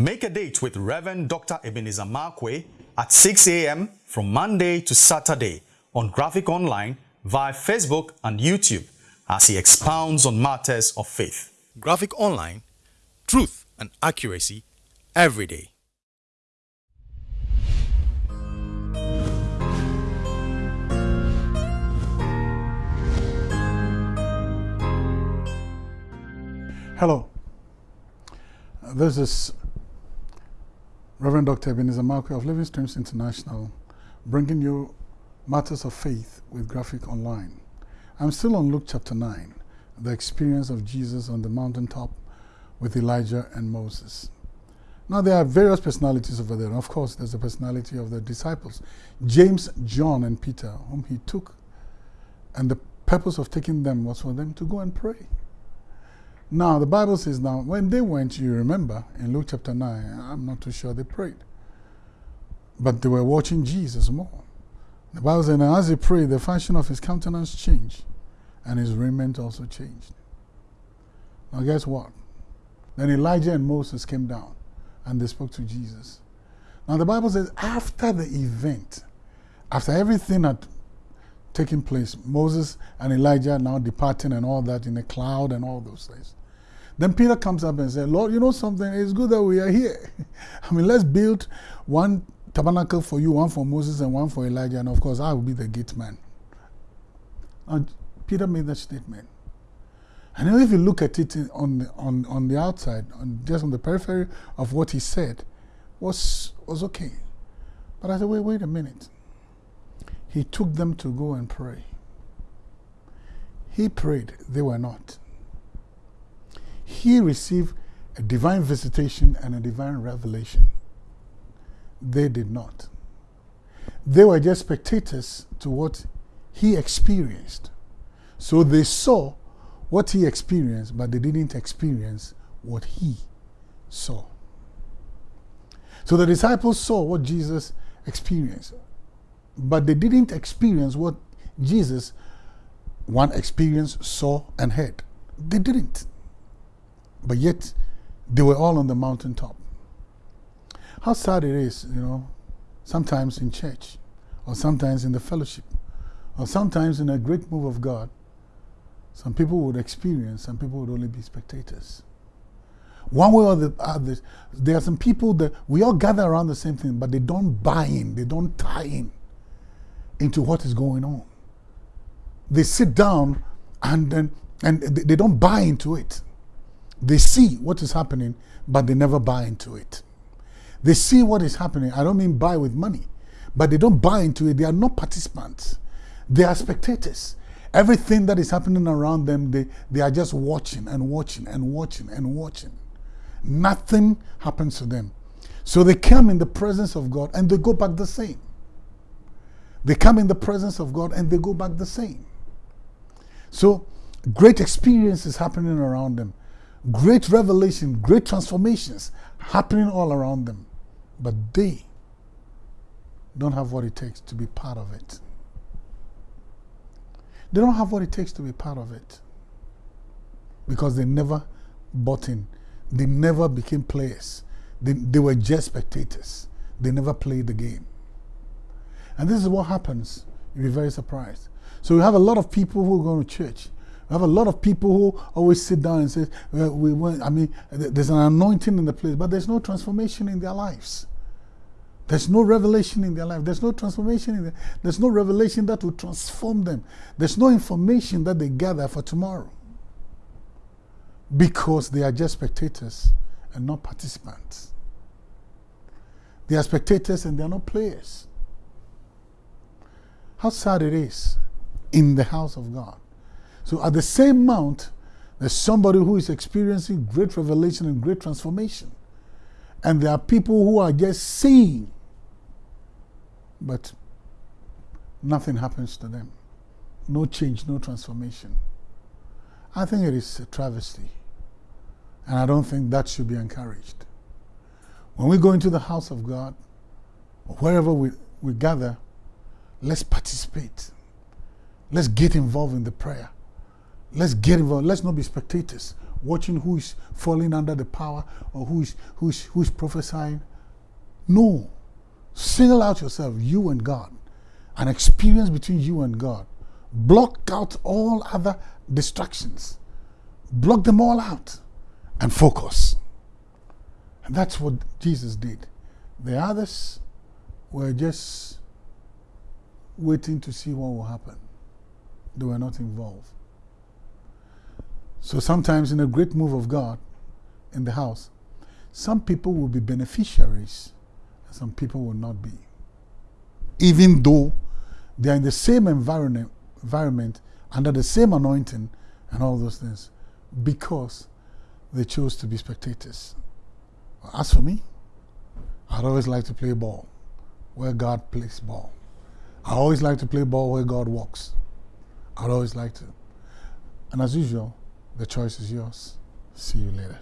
Make a date with Reverend Dr. Ebenezer Markwei at 6 a.m. from Monday to Saturday on Graphic Online via Facebook and YouTube as he expounds on matters of faith. Graphic Online, truth and accuracy every day. Hello. This is Reverend Dr. Ebenezer Markwei of Living Streams International, bringing you matters of faith with Graphic Online. I'm still on Luke chapter 9, the experience of Jesus on the mountaintop with Elijah and Moses. Now, there are various personalities over there. Of course, there's the personality of the disciples James, John, and Peter, whom he took. And the purpose of taking them was for them to go and pray. Now, the Bible says, now, when they went, you remember, in Luke chapter 9, I'm not too sure they prayed. But they were watching Jesus more. The Bible says, now as he prayed, the fashion of his countenance changed, and his raiment also changed. Now, guess what? Then Elijah and Moses came down, and they spoke to Jesus. Now, the Bible says, after the event, after everything had taken place, Moses and Elijah now departing and all that in a cloud and all those things. Then Peter comes up and says, Lord, you know something? It's good that we are here. I mean, let's build one tabernacle for you, one for Moses and one for Elijah. And of course, I will be the gate man. And Peter made that statement. And if you look at it on the, on, on the outside, on, just on the periphery of what he said, was, was okay. But I said, wait, wait a minute. He took them to go and pray. He prayed, they were not he received a divine visitation and a divine revelation. They did not. They were just spectators to what he experienced. So they saw what he experienced, but they didn't experience what he saw. So the disciples saw what Jesus experienced, but they didn't experience what Jesus, one experienced, saw, and heard. They didn't. But yet, they were all on the mountaintop. How sad it is, you know, sometimes in church, or sometimes in the fellowship, or sometimes in a great move of God, some people would experience, some people would only be spectators. One way or the other, there are some people that we all gather around the same thing, but they don't buy in, they don't tie in into what is going on. They sit down and, and, and they don't buy into it. They see what is happening, but they never buy into it. They see what is happening. I don't mean buy with money, but they don't buy into it. They are not participants. They are spectators. Everything that is happening around them, they, they are just watching and watching and watching and watching. Nothing happens to them. So they come in the presence of God and they go back the same. They come in the presence of God and they go back the same. So great experiences happening around them great revelation, great transformations happening all around them. But they don't have what it takes to be part of it. They don't have what it takes to be part of it. Because they never bought in. They never became players. They, they were just spectators. They never played the game. And this is what happens. You'll be very surprised. So you have a lot of people who go to church we have a lot of people who always sit down and say, well, we want, I mean, there's an anointing in the place, but there's no transformation in their lives. There's no revelation in their life. There's no transformation in there. There's no revelation that will transform them. There's no information that they gather for tomorrow. Because they are just spectators and not participants. They are spectators and they are not players. How sad it is in the house of God so at the same mount, there's somebody who is experiencing great revelation and great transformation. And there are people who are just seeing, but nothing happens to them. No change, no transformation. I think it is a travesty. And I don't think that should be encouraged. When we go into the house of God, wherever we, we gather, let's participate. Let's get involved in the prayer. Let's get involved. Let's not be spectators. watching who is falling under the power or who is, who is, who is prophesying. No. Single out yourself, you and God, an experience between you and God. Block out all other distractions. Block them all out and focus. And that's what Jesus did. The others were just waiting to see what will happen. They were not involved. So sometimes, in a great move of God in the house, some people will be beneficiaries and some people will not be. Even though they are in the same environment, environment under the same anointing and all those things, because they chose to be spectators. As for me, I'd always like to play ball where God plays ball. I always like to play ball where God walks. I'd always like to. And as usual, the choice is yours. See you later.